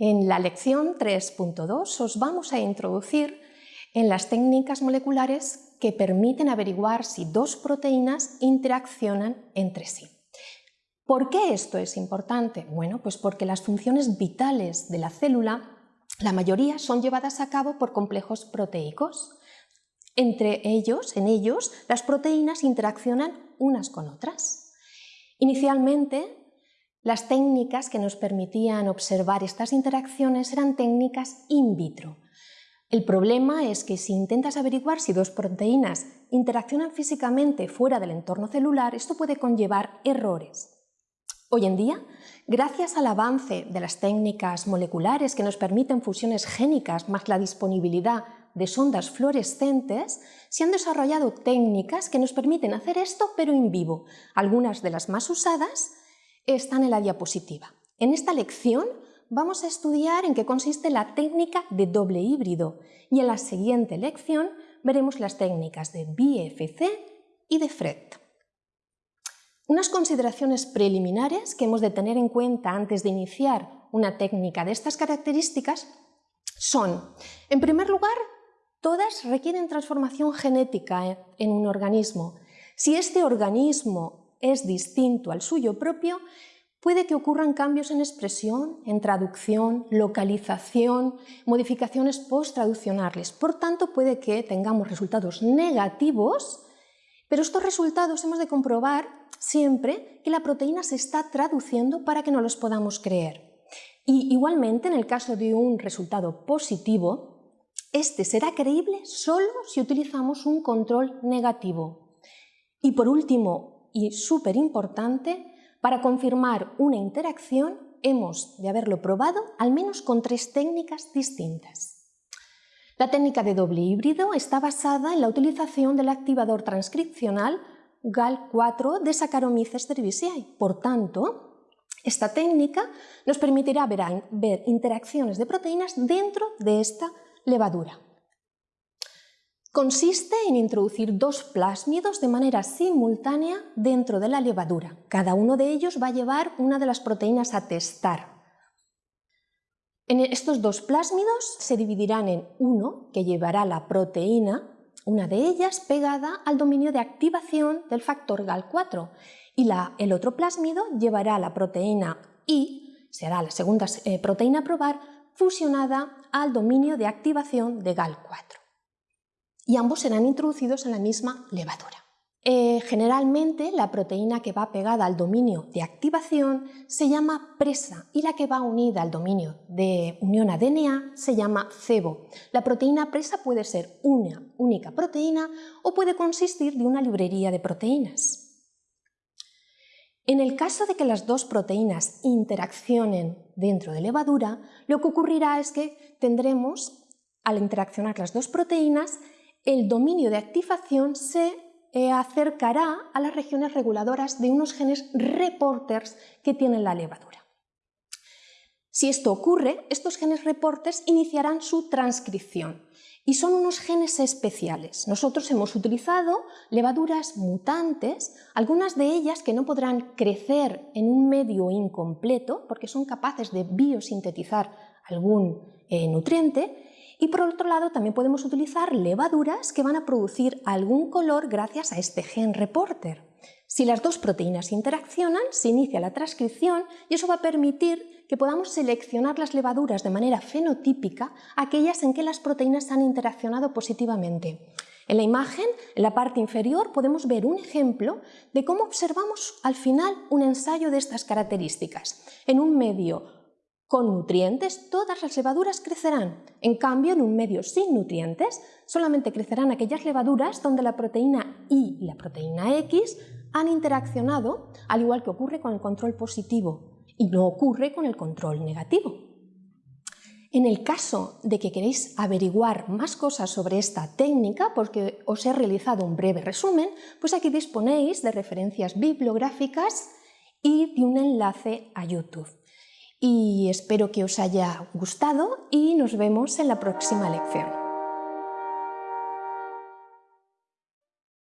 En la lección 3.2 os vamos a introducir en las técnicas moleculares que permiten averiguar si dos proteínas interaccionan entre sí. ¿Por qué esto es importante? Bueno, pues porque las funciones vitales de la célula, la mayoría son llevadas a cabo por complejos proteicos. Entre ellos, en ellos, las proteínas interaccionan unas con otras. Inicialmente, las técnicas que nos permitían observar estas interacciones eran técnicas in vitro. El problema es que si intentas averiguar si dos proteínas interaccionan físicamente fuera del entorno celular, esto puede conllevar errores. Hoy en día, gracias al avance de las técnicas moleculares que nos permiten fusiones génicas más la disponibilidad de sondas fluorescentes, se han desarrollado técnicas que nos permiten hacer esto pero en vivo. Algunas de las más usadas están en la diapositiva. En esta lección vamos a estudiar en qué consiste la técnica de doble híbrido y en la siguiente lección veremos las técnicas de BFC y de FRET. Unas consideraciones preliminares que hemos de tener en cuenta antes de iniciar una técnica de estas características son, en primer lugar, todas requieren transformación genética en un organismo. Si este organismo es distinto al suyo propio, puede que ocurran cambios en expresión, en traducción, localización, modificaciones post-traduccionales. Por tanto, puede que tengamos resultados negativos, pero estos resultados hemos de comprobar siempre que la proteína se está traduciendo para que no los podamos creer. Y igualmente, en el caso de un resultado positivo, este será creíble solo si utilizamos un control negativo. Y por último, y súper importante, para confirmar una interacción hemos de haberlo probado al menos con tres técnicas distintas. La técnica de doble híbrido está basada en la utilización del activador transcripcional GAL4 de Saccharomyces cerevisiae. Por tanto, esta técnica nos permitirá ver, ver interacciones de proteínas dentro de esta levadura. Consiste en introducir dos plásmidos de manera simultánea dentro de la levadura. Cada uno de ellos va a llevar una de las proteínas a testar. En estos dos plásmidos se dividirán en uno que llevará la proteína, una de ellas pegada al dominio de activación del factor GAL4 y el otro plásmido llevará la proteína I, será la segunda eh, proteína a probar, fusionada al dominio de activación de GAL4 y ambos serán introducidos en la misma levadura. Eh, generalmente la proteína que va pegada al dominio de activación se llama presa y la que va unida al dominio de unión a DNA se llama cebo. La proteína presa puede ser una única proteína o puede consistir de una librería de proteínas. En el caso de que las dos proteínas interaccionen dentro de levadura, lo que ocurrirá es que tendremos, al interaccionar las dos proteínas, el dominio de activación se eh, acercará a las regiones reguladoras de unos genes reporters que tiene la levadura. Si esto ocurre, estos genes reporters iniciarán su transcripción y son unos genes especiales. Nosotros hemos utilizado levaduras mutantes, algunas de ellas que no podrán crecer en un medio incompleto porque son capaces de biosintetizar algún eh, nutriente y por otro lado también podemos utilizar levaduras que van a producir algún color gracias a este gen reporter. Si las dos proteínas interaccionan, se inicia la transcripción y eso va a permitir que podamos seleccionar las levaduras de manera fenotípica, aquellas en que las proteínas han interaccionado positivamente. En la imagen, en la parte inferior, podemos ver un ejemplo de cómo observamos al final un ensayo de estas características. En un medio con nutrientes todas las levaduras crecerán. En cambio, en un medio sin nutrientes, solamente crecerán aquellas levaduras donde la proteína I y la proteína X han interaccionado, al igual que ocurre con el control positivo, y no ocurre con el control negativo. En el caso de que queréis averiguar más cosas sobre esta técnica, porque os he realizado un breve resumen, pues aquí disponéis de referencias bibliográficas y de un enlace a YouTube y espero que os haya gustado y nos vemos en la próxima lección.